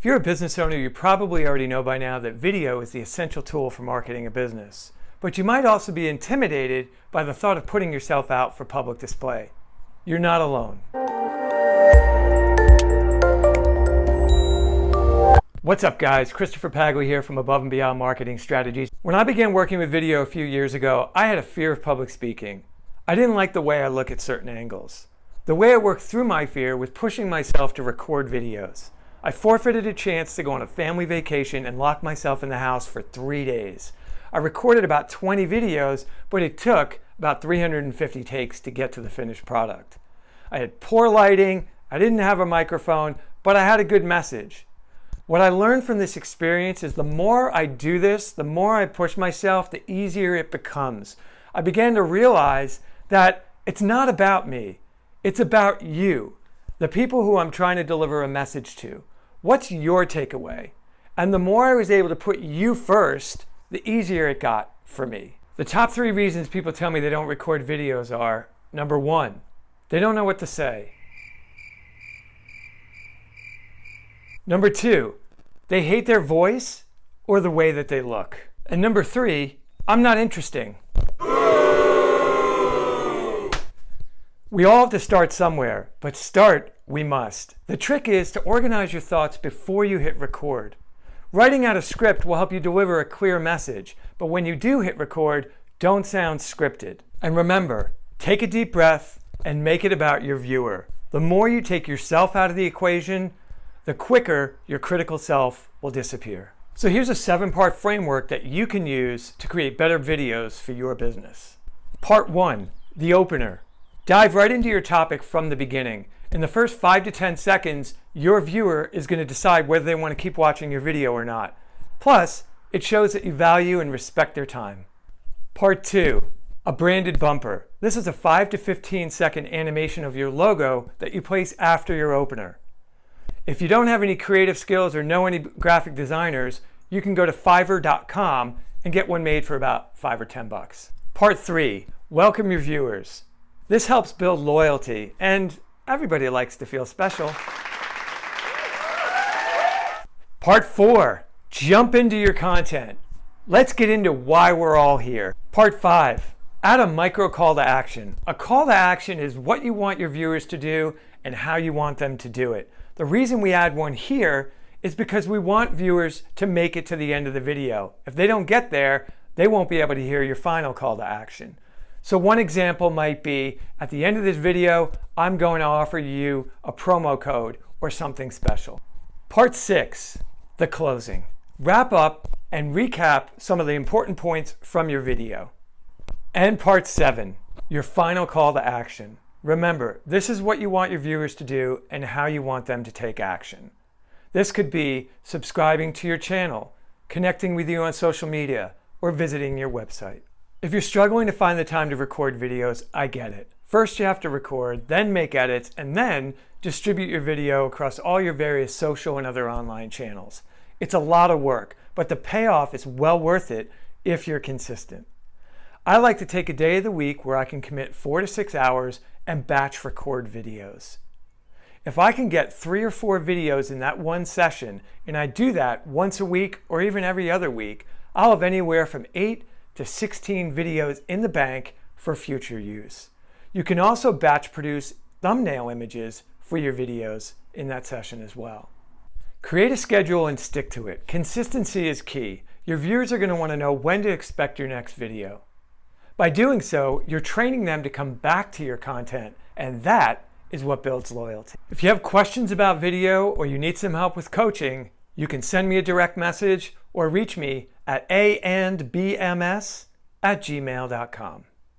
If you're a business owner, you probably already know by now that video is the essential tool for marketing a business. But you might also be intimidated by the thought of putting yourself out for public display. You're not alone. What's up guys? Christopher Paglia here from Above and Beyond Marketing Strategies. When I began working with video a few years ago, I had a fear of public speaking. I didn't like the way I look at certain angles. The way I worked through my fear was pushing myself to record videos. I forfeited a chance to go on a family vacation and lock myself in the house for three days. I recorded about 20 videos, but it took about 350 takes to get to the finished product. I had poor lighting, I didn't have a microphone, but I had a good message. What I learned from this experience is the more I do this, the more I push myself, the easier it becomes. I began to realize that it's not about me, it's about you, the people who I'm trying to deliver a message to. What's your takeaway? And the more I was able to put you first, the easier it got for me. The top three reasons people tell me they don't record videos are, number one, they don't know what to say. Number two, they hate their voice or the way that they look. And number three, I'm not interesting. We all have to start somewhere, but start we must. The trick is to organize your thoughts before you hit record. Writing out a script will help you deliver a clear message, but when you do hit record, don't sound scripted. And remember, take a deep breath and make it about your viewer. The more you take yourself out of the equation, the quicker your critical self will disappear. So here's a seven part framework that you can use to create better videos for your business. Part one, the opener. Dive right into your topic from the beginning. In the first five to 10 seconds, your viewer is going to decide whether they want to keep watching your video or not. Plus, it shows that you value and respect their time. Part two, a branded bumper. This is a 5 to 15 second animation of your logo that you place after your opener. If you don't have any creative skills or know any graphic designers, you can go to fiverr.com and get one made for about 5 or 10 bucks. Part 3, welcome your viewers. This helps build loyalty, and everybody likes to feel special. Part four, jump into your content. Let's get into why we're all here. Part five, add a micro call to action. A call to action is what you want your viewers to do and how you want them to do it. The reason we add one here is because we want viewers to make it to the end of the video. If they don't get there, they won't be able to hear your final call to action. So one example might be, at the end of this video, I'm going to offer you a promo code or something special. Part six, the closing. Wrap up and recap some of the important points from your video. And part seven, your final call to action. Remember, this is what you want your viewers to do and how you want them to take action. This could be subscribing to your channel, connecting with you on social media, or visiting your website. If you're struggling to find the time to record videos, I get it. First you have to record, then make edits, and then distribute your video across all your various social and other online channels. It's a lot of work, but the payoff is well worth it if you're consistent. I like to take a day of the week where I can commit four to six hours and batch record videos. If I can get three or four videos in that one session, and I do that once a week or even every other week, I'll have anywhere from eight to 16 videos in the bank for future use. You can also batch produce thumbnail images for your videos in that session as well. Create a schedule and stick to it. Consistency is key. Your viewers are going to want to know when to expect your next video. By doing so, you're training them to come back to your content, and that is what builds loyalty. If you have questions about video or you need some help with coaching, you can send me a direct message or reach me at a and bms at gmail.com.